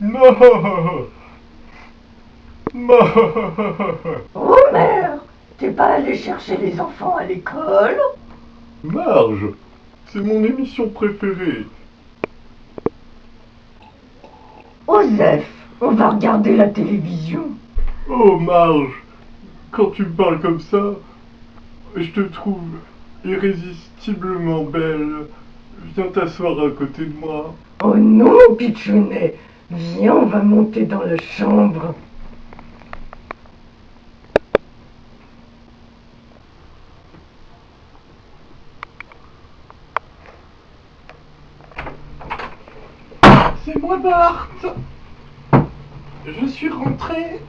Non Non Homer, t'es pas allé chercher les enfants à l'école? Marge, c'est mon émission préférée. Osef, on va regarder la télévision. Oh Marge, quand tu me parles comme ça, je te trouve irrésistiblement belle. Viens t'asseoir à côté de moi. Oh non, Pichounet, viens, on va monter dans la chambre. C'est moi Bart Je suis rentré